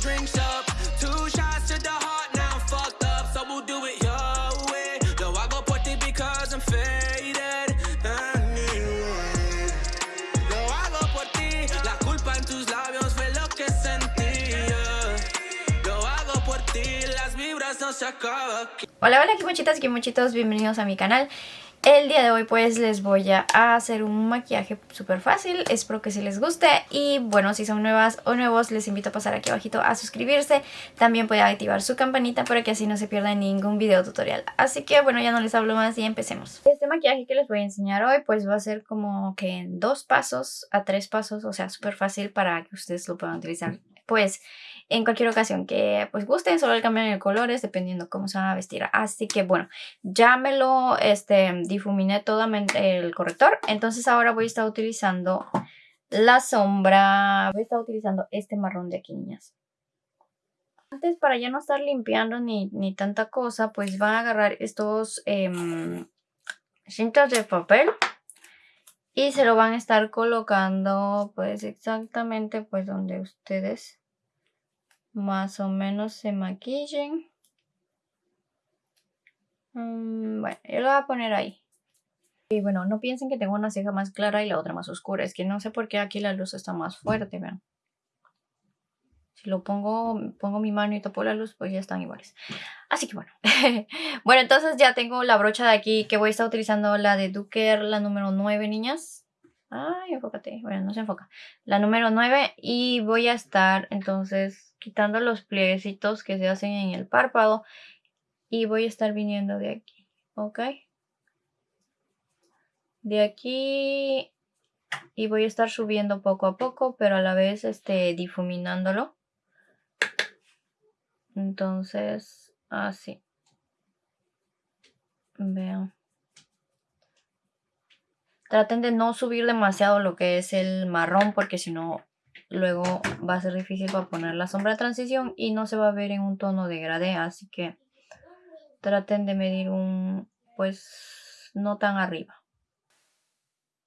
drinks up. Two shots to the heart, now I'm fucked up. So we'll do it your way. Lo hago por ti because I'm faded. Anyway. Lo hago por ti. La culpa en tus labios fue lo que sentía. Lo hago por ti. Las vibras no se acaban. Hola, hola, muchitas y muchitos, bienvenidos a mi canal. El día de hoy pues les voy a hacer un maquillaje súper fácil, espero que sí les guste y bueno, si son nuevas o nuevos les invito a pasar aquí abajito a suscribirse, también pueden activar su campanita para que así no se pierdan ningún video tutorial. Así que bueno, ya no les hablo más y empecemos. Este maquillaje que les voy a enseñar hoy pues va a ser como que en dos pasos a tres pasos, o sea súper fácil para que ustedes lo puedan utilizar pues en cualquier ocasión que pues gusten, solo le cambian el colores dependiendo cómo se van a vestir. Así que bueno, ya me lo este, difuminé todo el corrector. Entonces ahora voy a estar utilizando la sombra. Voy a estar utilizando este marrón de aquí, niñas. Antes, para ya no estar limpiando ni, ni tanta cosa, pues van a agarrar estos eh, cintas de papel. Y se lo van a estar colocando pues exactamente pues donde ustedes más o menos se maquillen. Mm, bueno, yo lo voy a poner ahí. Y bueno, no piensen que tengo una ceja más clara y la otra más oscura. Es que no sé por qué aquí la luz está más fuerte, vean. Si lo pongo, pongo mi mano y topo la luz, pues ya están iguales. Así que bueno. bueno, entonces ya tengo la brocha de aquí que voy a estar utilizando la de Duker, la número 9, niñas. Ay, enfócate. Bueno, no se enfoca. La número 9 y voy a estar entonces quitando los plieguecitos que se hacen en el párpado y voy a estar viniendo de aquí, ¿ok? De aquí y voy a estar subiendo poco a poco, pero a la vez este, difuminándolo. Entonces, así. Vean. Traten de no subir demasiado lo que es el marrón porque si no luego va a ser difícil para poner la sombra de transición y no se va a ver en un tono degradé. Así que traten de medir un, pues, no tan arriba.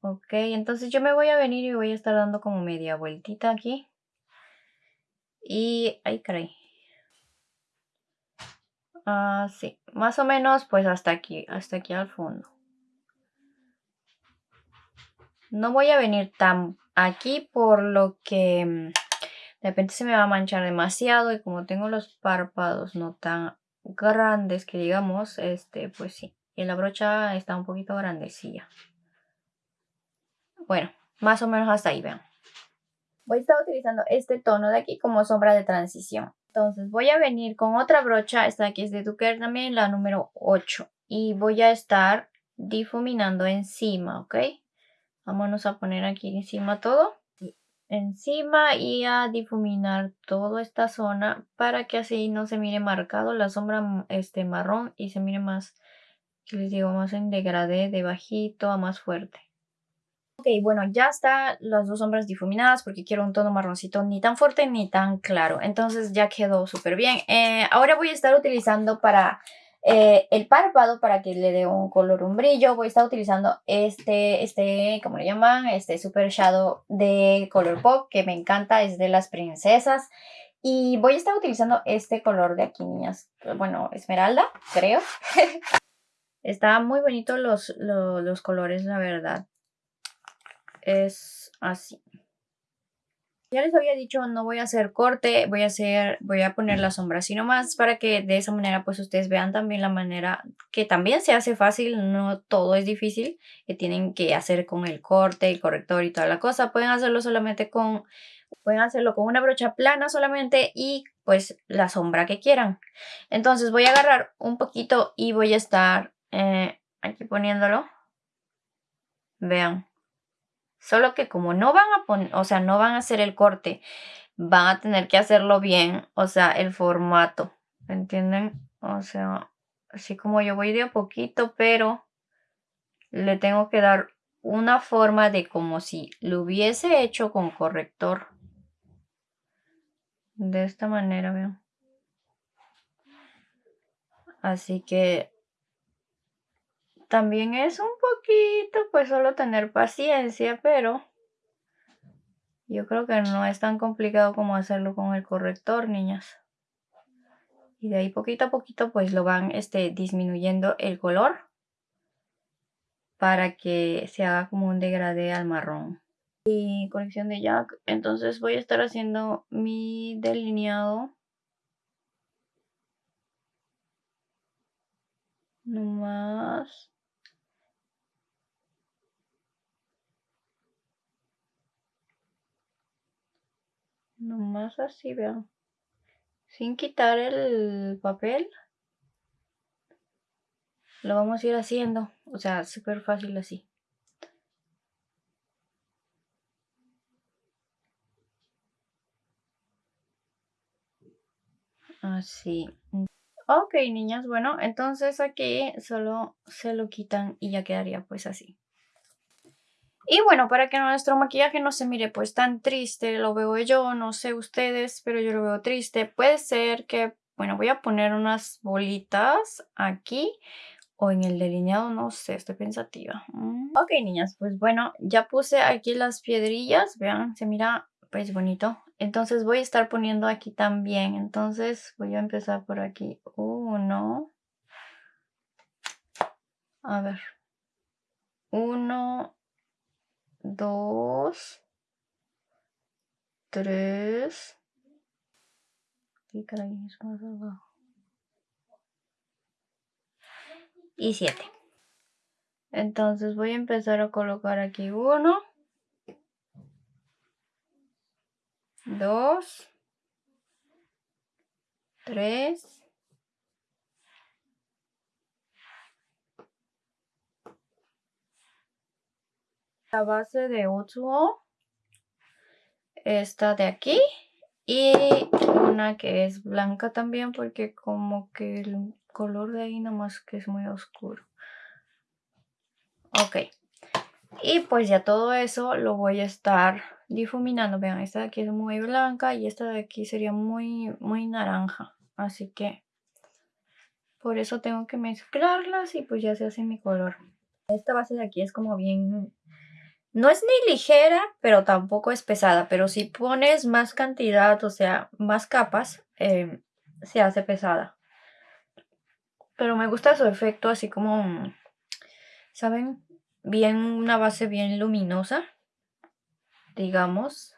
Ok, entonces yo me voy a venir y voy a estar dando como media vueltita aquí. Y, ay caray. Así, más o menos pues hasta aquí, hasta aquí al fondo. No voy a venir tan aquí por lo que mm, de repente se me va a manchar demasiado y como tengo los párpados no tan grandes que digamos, este pues sí. Y la brocha está un poquito grandecilla. Bueno, más o menos hasta ahí, vean. Voy a estar utilizando este tono de aquí como sombra de transición. Entonces voy a venir con otra brocha, esta aquí es de Duker también, la número 8. Y voy a estar difuminando encima, ¿ok? Vámonos a poner aquí encima todo. Encima y a difuminar toda esta zona para que así no se mire marcado la sombra este marrón y se mire más, que les digo, más en degradé de bajito a más fuerte. Ok, bueno, ya están las dos sombras difuminadas porque quiero un tono marroncito ni tan fuerte ni tan claro. Entonces ya quedó súper bien. Eh, ahora voy a estar utilizando para eh, el párpado para que le dé un color, un brillo, voy a estar utilizando este, este, ¿cómo le llaman? Este Super Shadow de Color Pop, que me encanta, es de las princesas. Y voy a estar utilizando este color de aquí, niñas. Bueno, esmeralda, creo. Está muy bonito los, los, los colores, la verdad. Es así. Ya les había dicho, no voy a hacer corte, voy a hacer, voy a poner la sombra así nomás para que de esa manera pues ustedes vean también la manera que también se hace fácil, no todo es difícil, que tienen que hacer con el corte, el corrector y toda la cosa. Pueden hacerlo solamente con, pueden hacerlo con una brocha plana solamente y pues la sombra que quieran. Entonces voy a agarrar un poquito y voy a estar eh, aquí poniéndolo. Vean. Solo que como no van a poner, o sea, no van a hacer el corte, van a tener que hacerlo bien, o sea, el formato, ¿entienden? O sea, así como yo voy de a poquito, pero le tengo que dar una forma de como si lo hubiese hecho con corrector. De esta manera, vean. Así que también es un poquito, pues solo tener paciencia, pero Yo creo que no es tan complicado como hacerlo con el corrector, niñas. Y de ahí poquito a poquito pues lo van este, disminuyendo el color para que se haga como un degradé al marrón. Y colección de Jack, entonces voy a estar haciendo mi delineado. No más. No más así, vean. Sin quitar el papel lo vamos a ir haciendo. O sea, súper fácil así. Así. Ok, niñas, bueno, entonces aquí solo se lo quitan y ya quedaría pues así. Y bueno, para que nuestro maquillaje no se mire pues tan triste, lo veo yo, no sé ustedes, pero yo lo veo triste. Puede ser que, bueno, voy a poner unas bolitas aquí o en el delineado, no sé, estoy pensativa. Mm. Ok, niñas, pues bueno, ya puse aquí las piedrillas, vean, se mira pues bonito. Entonces voy a estar poniendo aquí también, entonces voy a empezar por aquí. Uno. A ver. Uno, dos, tres. Y más abajo. y 7. Entonces voy a empezar a colocar aquí 1, 2, 3, la base de Utsuo, esta de aquí y una que es blanca también porque como que el color de ahí nomás que es muy oscuro. Ok. Y pues ya todo eso lo voy a estar difuminando. Vean, esta de aquí es muy blanca y esta de aquí sería muy, muy naranja. Así que por eso tengo que mezclarlas y pues ya se hace mi color. Esta base de aquí es como bien... No es ni ligera, pero tampoco es pesada. Pero si pones más cantidad, o sea, más capas, eh, se hace pesada. Pero me gusta su efecto así como, ¿saben? Bien, una base bien luminosa, digamos.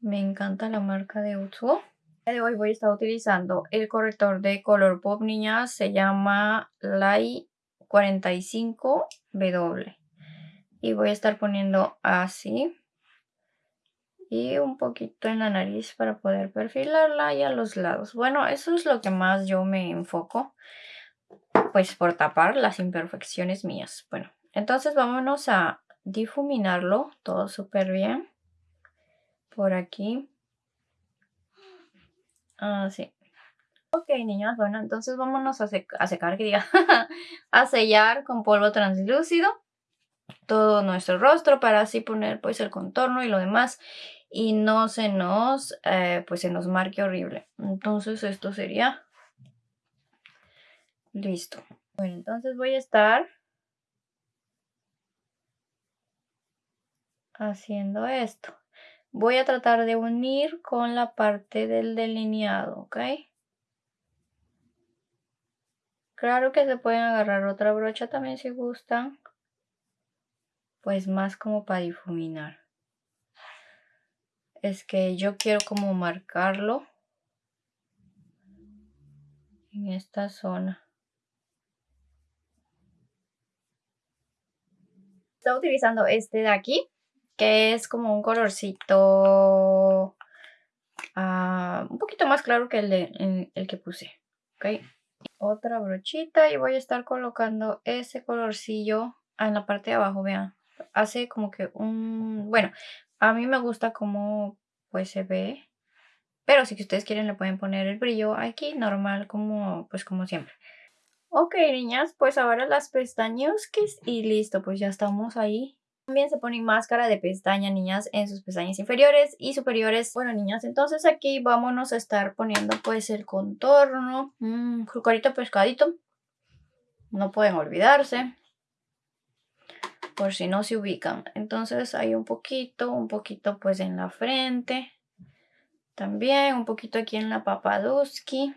Me encanta la marca de Utsuo. De hoy voy a estar utilizando el corrector de color pop, niñas. Se llama Light 45W. Y voy a estar poniendo así. Y un poquito en la nariz para poder perfilarla y a los lados. Bueno, eso es lo que más yo me enfoco pues por tapar las imperfecciones mías. Bueno, entonces vámonos a difuminarlo todo súper bien. Por aquí. Así. Ok, niñas, bueno, entonces vámonos a, secar, a sellar con polvo translúcido todo nuestro rostro para así poner pues el contorno y lo demás y no se nos, eh, pues se nos marque horrible. Entonces esto sería Listo. Bueno, entonces voy a estar haciendo esto. Voy a tratar de unir con la parte del delineado, ¿ok? Claro que se pueden agarrar otra brocha también si gustan. Pues más como para difuminar. Es que yo quiero como marcarlo en esta zona. Estoy utilizando este de aquí, que es como un colorcito ah, un poquito más claro que el, el que puse. ¿ok? Otra brochita y voy a estar colocando ese colorcillo en la parte de abajo, vean. Hace como que un... Bueno, a mí me gusta como pues se ve. Pero si ustedes quieren le pueden poner el brillo aquí normal como pues como siempre. Ok, niñas, pues ahora las pestañas y listo, pues ya estamos ahí. También se pone máscara de pestaña, niñas, en sus pestañas inferiores y superiores. Bueno, niñas, entonces aquí vámonos a estar poniendo pues el contorno. Mmm, pescadito. No pueden olvidarse. Por si no se ubican. Entonces hay un poquito, un poquito pues en la frente. También un poquito aquí en la papaduski.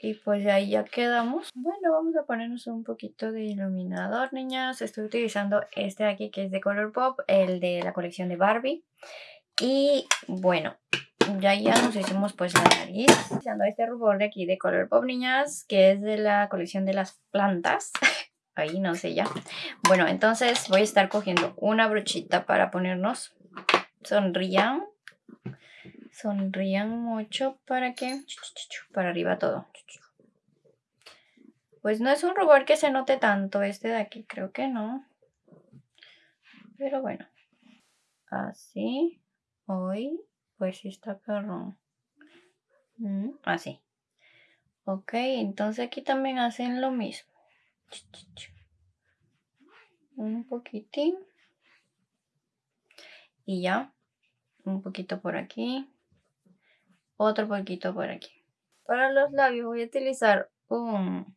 Y pues ahí ya quedamos. Bueno, vamos a ponernos un poquito de iluminador, niñas. Estoy utilizando este de aquí que es de Color Pop, el de la colección de Barbie. Y bueno, ya ya nos hicimos pues la nariz. Utilizando este rubor de aquí de Color Pop, niñas, que es de la colección de las plantas. Ahí no sé ya. Bueno, entonces voy a estar cogiendo una brochita para ponernos. Sonrían. Sonrían mucho para que... Para arriba todo. Pues no es un rubor que se note tanto este de aquí, creo que no. Pero bueno. Así. Hoy, pues está perrón. Mm, así. Ok, entonces aquí también hacen lo mismo. Un poquitín. Y ya. Un poquito por aquí otro poquito por aquí. Para los labios voy a utilizar un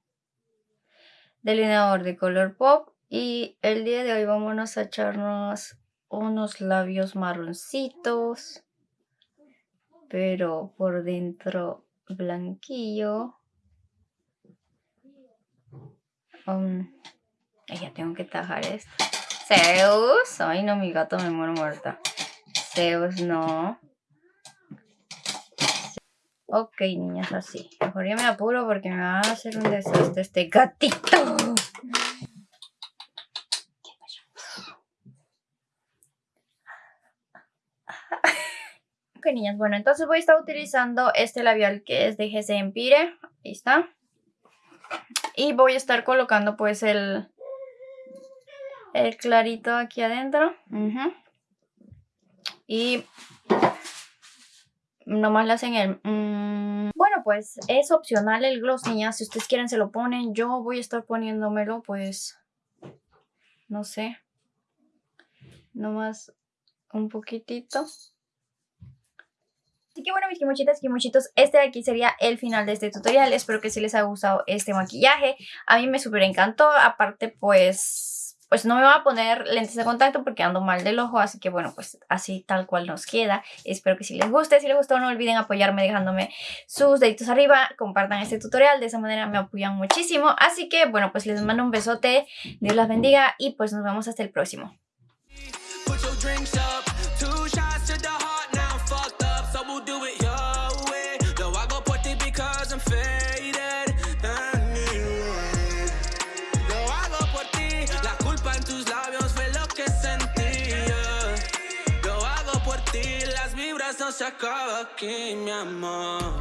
delineador de color pop y el día de hoy vamos a echarnos unos labios marroncitos pero por dentro blanquillo um, ya tengo que tajar esto Zeus, ay no mi gato me muero muerta Zeus no Ok, niñas, así. Mejor ya me apuro porque me va a hacer un desastre este gatito. Ok, niñas, bueno, entonces voy a estar utilizando este labial que es de GC Empire. Ahí está. Y voy a estar colocando pues el, el clarito aquí adentro. Y nomás le hacen el... Mm. Bueno, pues es opcional el gloss, niñas. Si ustedes quieren se lo ponen. Yo voy a estar poniéndomelo, pues... No sé. Nomás un poquitito. Así que bueno, mis kimochitas, kimochitos, este de aquí sería el final de este tutorial. Espero que sí les haya gustado este maquillaje. A mí me súper encantó. Aparte, pues pues no me voy a poner lentes de contacto porque ando mal del ojo, así que bueno, pues así tal cual nos queda. Espero que si les guste, si les gustó no olviden apoyarme dejándome sus deditos arriba, compartan este tutorial, de esa manera me apoyan muchísimo. Así que bueno, pues les mando un besote, Dios las bendiga y pues nos vemos hasta el próximo. Se acaba aquí, mi amor.